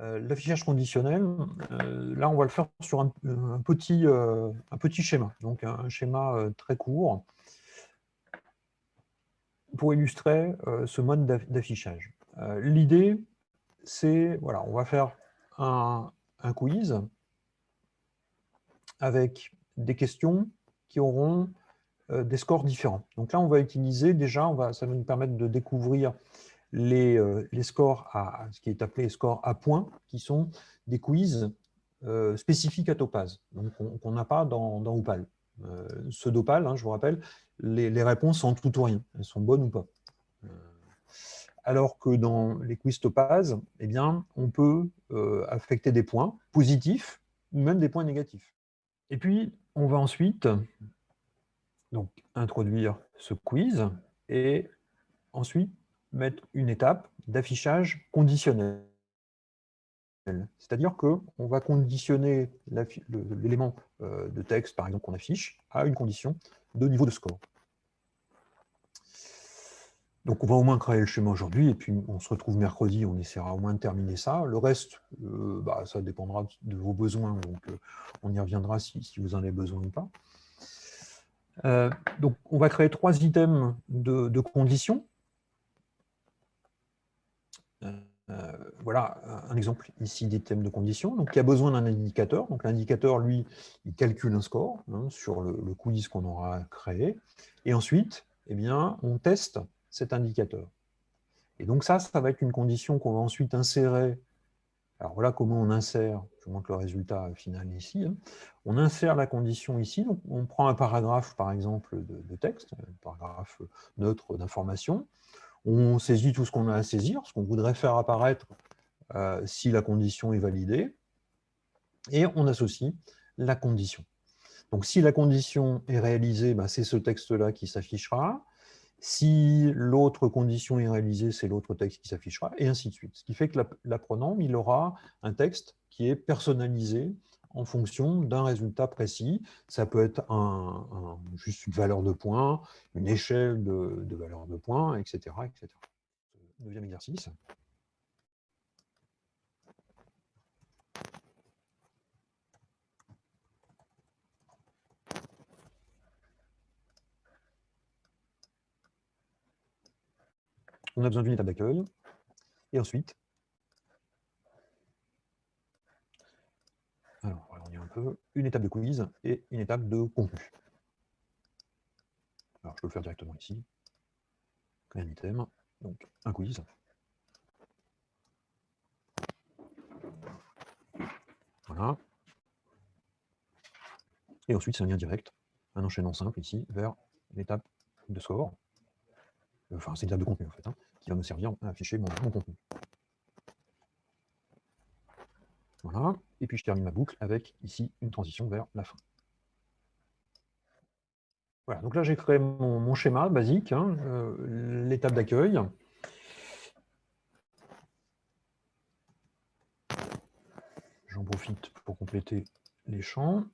L'affichage conditionnel, là, on va le faire sur un, petit, un petit schéma, donc un, schéma très court pour illustrer ce mode d'affichage. L'idée, c'est, voilà, on va faire un, quiz avec des questions qui auront euh, des scores différents. Donc là, on va utiliser déjà, on va, ça va nous permettre de découvrir les, euh, les scores à ce qui est appelé les scores à points, qui sont des quiz euh, spécifiques à Topaz, donc qu'on n'a pas dans, dans Opal. ce d'Opal, hein, je vous rappelle, les, les, réponses sont tout ou rien, elles sont bonnes ou pas. alors que dans les quiz Topaz, eh bien, on peut affecter des points positifs ou même des points négatifs. Et puis, on va ensuite donc, introduire ce quiz et ensuite mettre une étape d'affichage conditionnel. C'est-à-dire qu'on va conditionner l'élément euh, de texte, par exemple, qu'on affiche, à une condition de niveau de score. Donc on va au moins créer le schéma aujourd'hui, et puis on se retrouve mercredi, on essaiera au moins de terminer ça. Le reste, euh, bah, ça dépendra de vos besoins, donc euh, on y reviendra si, vous en avez besoin ou pas. Donc on va créer trois items de, conditions. Voilà un exemple ici d'item de conditions. Donc il y a besoin d'un indicateur. Donc l'indicateur, lui, il calcule un score hein, sur le, le quiz qu'on aura créé. Et ensuite, eh bien, on teste cet indicateur. Et donc ça, ça va être une condition qu'on va ensuite insérer. Alors voilà comment on insère, je vous montre le résultat final ici. Hein. On insère la condition ici, donc on prend un paragraphe par exemple de, texte, un paragraphe neutre d'information, on saisit tout ce qu'on a à saisir, ce qu'on voudrait faire apparaître euh, si la condition est validée, et on associe la condition. Donc si la condition est réalisée, ben, c'est ce texte-là qui s'affichera. Si l'autre condition est réalisée, c'est l'autre texte qui s'affichera, et ainsi de suite. Ce qui fait que l'apprenant, il aura un texte qui est personnalisé en fonction d'un résultat précis. Ça peut être juste une valeur de points, une échelle de, de valeurs de points, etc., etc. Neuvième exercice. on a besoin d'une étape d'accueil. Et ensuite, alors, on va un une étape de quiz et une étape de contenu. Alors, je peux le faire directement ici. Un item, donc un quiz. Voilà. Et ensuite, c'est un lien direct, un enchaînement simple ici, vers l'étape de score. Enfin, c'est une étape de contenu en fait. Hein qui va me servir à afficher mon, contenu. Voilà, et puis je termine ma boucle avec ici une transition vers la fin. Voilà, donc là j'ai créé mon, schéma basique, hein, euh, l'étape d'accueil. J'en profite pour compléter les champs.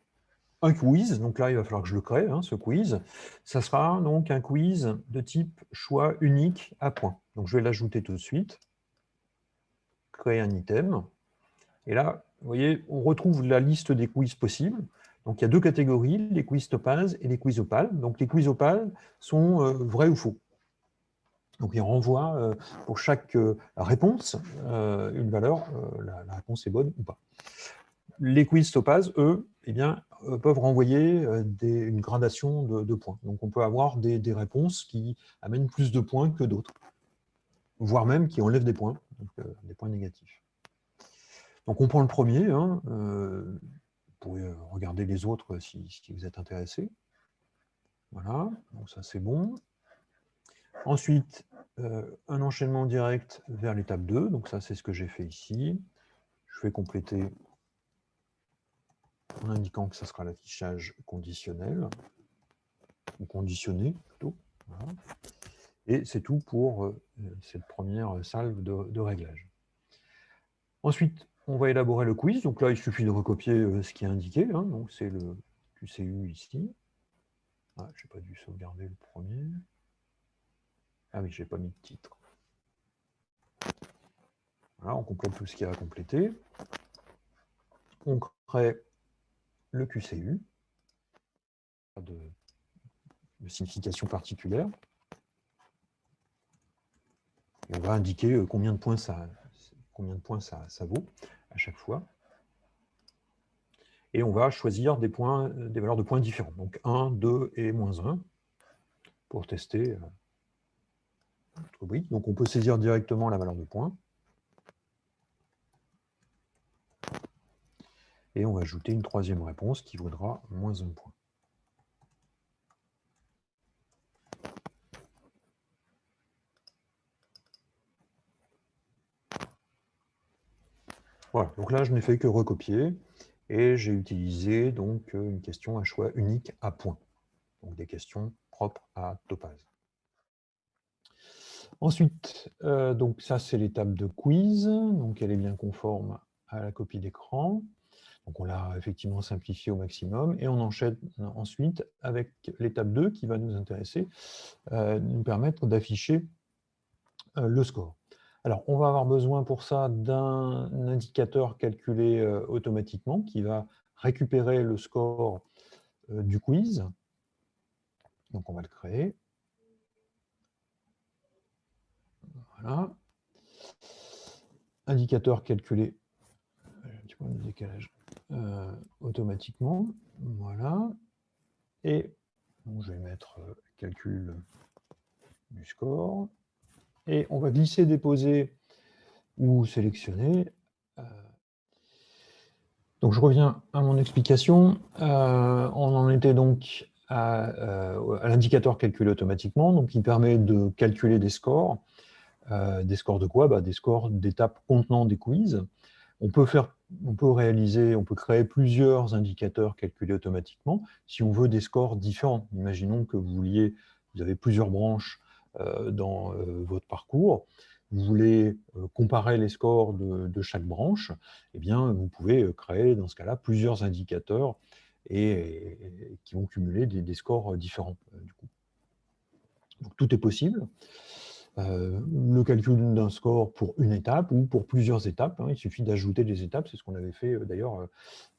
Un quiz, donc là il va falloir que je le crée, hein, ce quiz, ça sera donc un quiz de type choix unique à point. Donc je vais l'ajouter tout de suite, créer un item, et là, vous voyez, on retrouve la liste des quiz possibles. Donc il y a deux catégories, les quiz topaz et les quiz opal. Donc les quiz opal sont euh, vrais ou faux. Donc il renvoie euh, pour chaque euh, réponse une valeur, la, réponse est bonne ou pas. Les quiz topaz, eux, eh peuvent renvoyer une gradation de, points. Donc on peut avoir des, réponses qui amènent plus de points que d'autres, voire même qui enlèvent des points, des points négatifs. Donc on prend le premier, hein, vous pouvez regarder les autres si, vous êtes intéressé. Voilà, donc ça c'est bon. Ensuite, un enchaînement direct vers l'étape 2, donc ça c'est ce que j'ai fait ici. Je vais compléter en indiquant que ce sera l'affichage conditionnel, ou conditionné plutôt. Et c'est tout pour euh, cette première salve de, réglage. Ensuite, on va élaborer le quiz. Donc là, il suffit de recopier euh, ce qui est indiqué. Hein. Donc c'est le QCU ici. Ah, je n'ai pas dû sauvegarder le premier. Ah oui, je n'ai pas mis de titre. on complète tout ce qu'il y a à compléter. On crée le QCU, de, de signification particulière. on va indiquer euh, combien de points ça, combien de points ça, vaut à chaque fois. Et on va choisir des, points, des valeurs de points différents. Donc 1, 2 et moins 1 pour tester euh, notre brique. Donc on peut saisir directement la valeur de points. Et on va ajouter une troisième réponse qui vaudra moins un point. Voilà, donc là je n'ai fait que recopier et j'ai utilisé donc une question à choix unique à points. Donc des questions propres à Topaz. Ensuite, euh, donc ça c'est l'étape de quiz, donc elle est bien conforme à la copie d'écran. Donc on l'a effectivement simplifié au maximum et on enchaîne ensuite avec l'étape 2 qui va nous intéresser, euh, nous permettre d'afficher euh, le score. Alors on va avoir besoin pour ça d'un indicateur calculé automatiquement qui va récupérer le score du quiz. Donc on va le créer. Voilà. Indicateur calculé, euh, automatiquement. Voilà. Et je vais mettre euh, calcul du score. Et on va glisser, déposer ou sélectionner. Euh, donc je reviens à mon explication. on en était donc à, à l'indicateur calculé automatiquement, donc il permet de calculer des scores. Euh, des scores de quoi? Bah, Des scores d'étapes contenant des quiz. On peut, on peut réaliser, on peut créer plusieurs indicateurs calculés automatiquement si on veut des scores différents. Imaginons que vous vouliez, vous avez plusieurs branches euh, dans euh, votre parcours, vous voulez comparer les scores de, chaque branche, eh bien, vous pouvez créer dans ce cas-là plusieurs indicateurs et, qui vont cumuler des, scores différents. du coup. Tout est possible. Euh, le calcul d'un score pour une étape ou pour plusieurs étapes. Hein. il suffit d'ajouter des étapes, c'est ce qu'on avait fait euh, d'ailleurs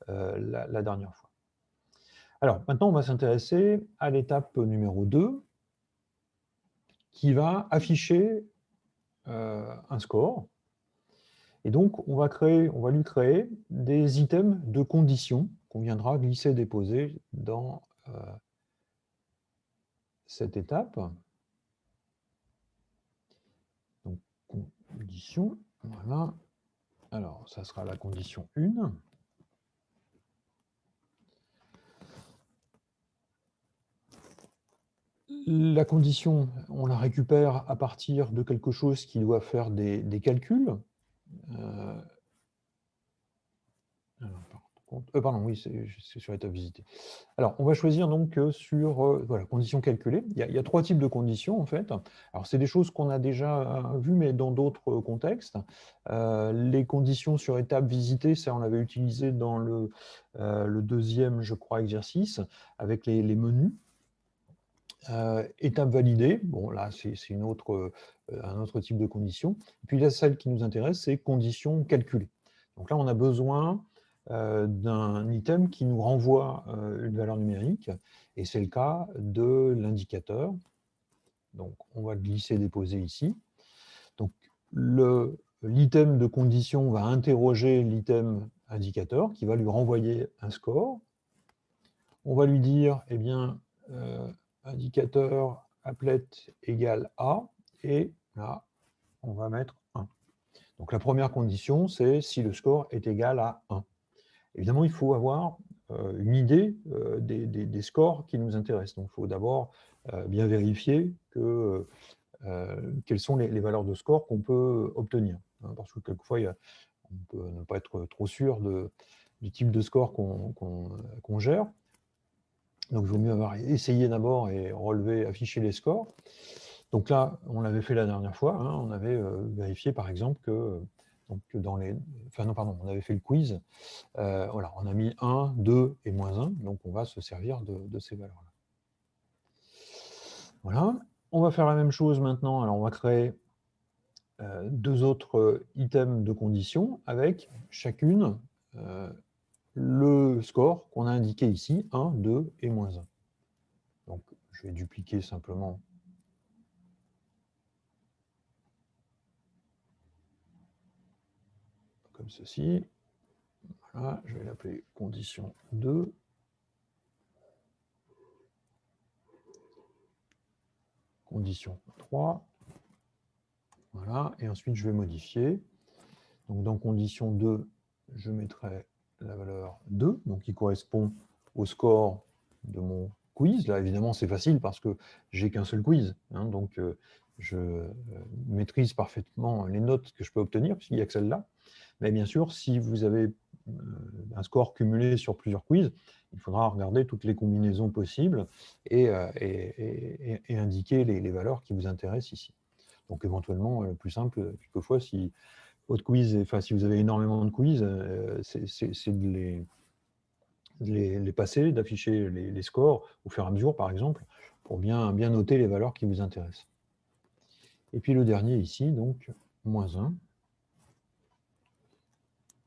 euh, la, dernière fois. Alors, maintenant, on va s'intéresser à l'étape numéro 2, qui va afficher un score. Et donc, on va, lui créer des items de conditions qu'on viendra glisser, déposer dans cette étape. condition. Voilà. Alors, ça sera la condition 1. La condition, on la récupère à partir de quelque chose qui doit faire des, calculs. Euh, euh, pardon, oui, c'est sur l'étape visitée. Alors, on va choisir donc euh, sur euh, voilà, conditions calculées. Il y, a, trois types de conditions, en fait. Alors, c'est des choses qu'on a déjà vues, mais dans d'autres contextes. les conditions sur étape visitée, ça, on l'avait utilisé dans le, deuxième, je crois, exercice, avec les, menus. Étape validée, bon, là, c'est autre, un autre type de condition. Et puis, là, celle qui nous intéresse, c'est conditions calculées. Donc là, on a besoin euh, d'un item qui nous renvoie euh, une valeur numérique, et c'est le cas de l'indicateur. Donc, on va glisser, déposer ici. Donc, l'item de condition va interroger l'item indicateur qui va lui renvoyer un score. On va lui dire, eh bien, euh, indicateur applet égale A, et là, on va mettre 1. Donc la première condition, c'est si le score est égal à 1. Évidemment, il faut avoir euh, une idée euh, des, scores qui nous intéressent. Donc, il faut d'abord euh, bien vérifier que, quelles sont les, valeurs de score qu'on peut obtenir. Hein, parce que quelquefois, on peut ne pas être trop sûr du type de score qu'on gère. Donc, il vaut mieux avoir essayé d'abord et relever, afficher les scores. Donc là, on l'avait fait la dernière fois, hein, on avait vérifié par exemple que donc, dans les... Enfin, non, pardon, on avait fait le quiz. Euh, voilà, on a mis 1, 2 et moins 1. Donc, on va se servir de, ces valeurs-là. Voilà. On va faire la même chose maintenant. Alors, on va créer deux autres items de condition avec chacune le score qu'on a indiqué ici, 1, 2 et moins 1. Donc, je vais dupliquer simplement comme ceci. Voilà, je vais l'appeler condition 2. Condition 3. Voilà, et ensuite je vais modifier. Donc dans condition 2, je mettrai la valeur 2, donc qui correspond au score de mon quiz. Là, évidemment, c'est facile parce que j'ai qu'un seul quiz. Hein, donc, euh, je euh, maîtrise parfaitement les notes que je peux obtenir, puisqu'il n'y a que celle-là. Mais bien sûr, si vous avez euh, un score cumulé sur plusieurs quiz, il faudra regarder toutes les combinaisons possibles et, indiquer les, valeurs qui vous intéressent ici. Donc éventuellement, le plus simple, quelquefois, si quiz, enfin, si vous avez énormément de quiz, c'est de les, les, passer, d'afficher les, scores au fur et à mesure, par exemple, pour bien, bien noter les valeurs qui vous intéressent. Et puis le dernier ici, donc, moins 1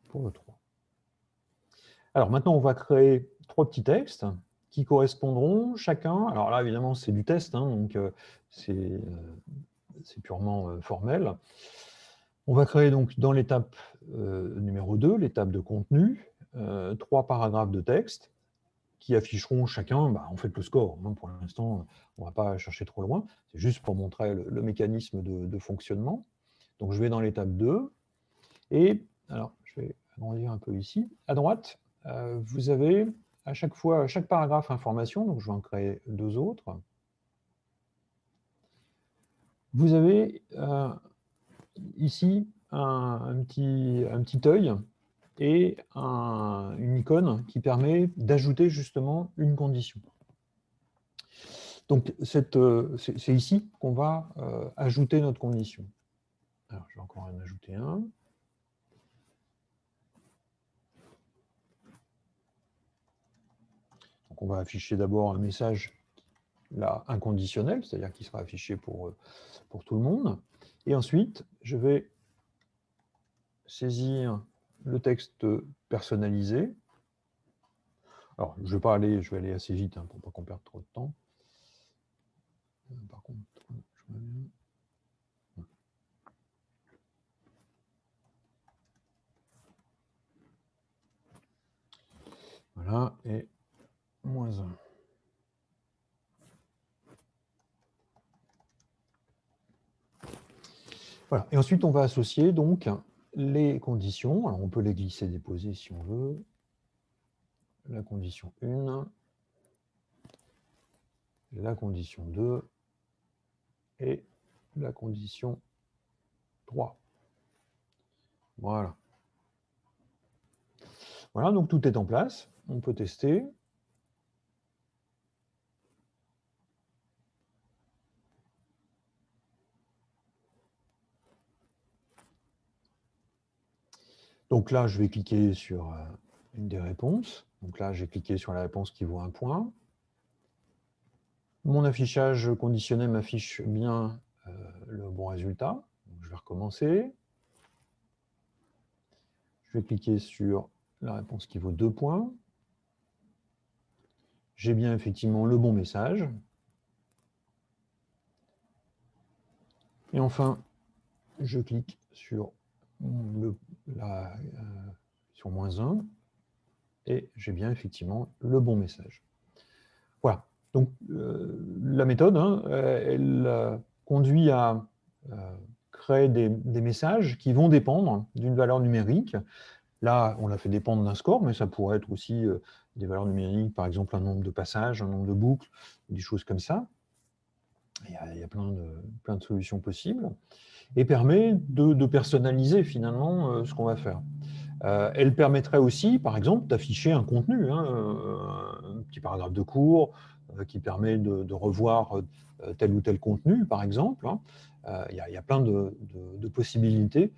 pour le 3. Alors maintenant, on va créer trois petits textes qui correspondront chacun. Alors là, évidemment, c'est du test, hein, donc euh, euh, c'est purement euh, formel. On va créer donc dans l'étape numéro 2, l'étape de contenu, trois paragraphes de texte qui afficheront chacun, bah, en fait, le score. Hein. pour l'instant, on ne va pas chercher trop loin. C'est juste pour montrer le, mécanisme de, fonctionnement. Donc, je vais dans l'étape 2. Et, alors, je vais agrandir un peu ici. À droite, euh, vous avez à chaque fois, chaque paragraphe information, donc je vais en créer deux autres. Vous avez euh, ici un, petit, un petit œil et une icône qui permet d'ajouter justement une condition. Donc, euh, c'est ici qu'on va euh, ajouter notre condition. Alors, je vais encore en ajouter un. Donc, on va afficher d'abord un message là, inconditionnel, c'est-à-dire qui sera affiché pour, euh, pour tout le monde. Et ensuite, je vais saisir le texte personnalisé. Alors, je vais pas aller, je vais aller assez vite hein, pour pas qu'on perde trop de temps. Par contre, je Voilà, et moins 1. Et ensuite, on va associer donc les conditions. Alors, on peut les glisser, déposer si on veut. La condition 1, la condition 2 et la condition 3. Voilà. Voilà, donc tout est en place. On peut tester. Donc là, je vais cliquer sur euh, une des réponses. Donc là, j'ai cliqué sur la réponse qui vaut un point. Mon affichage conditionné m'affiche bien euh, le bon résultat. je vais recommencer. Je vais cliquer sur la réponse qui vaut deux points. J'ai bien effectivement le bon message. Et enfin, je clique sur euh, sur moins 1, et j'ai bien effectivement le bon message. Voilà. Donc, euh, la méthode, hein, elle euh, conduit à créer des, messages qui vont dépendre d'une valeur numérique. Là, on l'a fait dépendre d'un score, mais ça pourrait être aussi des valeurs numériques, par exemple un nombre de passages, un nombre de boucles, des choses comme ça. Il y a, plein, de, solutions possibles et permet de, personnaliser finalement euh, ce qu'on va faire. Euh, elle permettrait aussi, par exemple, d'afficher un contenu, hein, euh, un petit paragraphe de cours qui permet de, revoir tel ou tel contenu, par exemple. Hein. Il y, a plein de, possibilités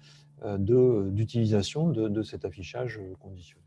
d'utilisation de, cet affichage conditionné.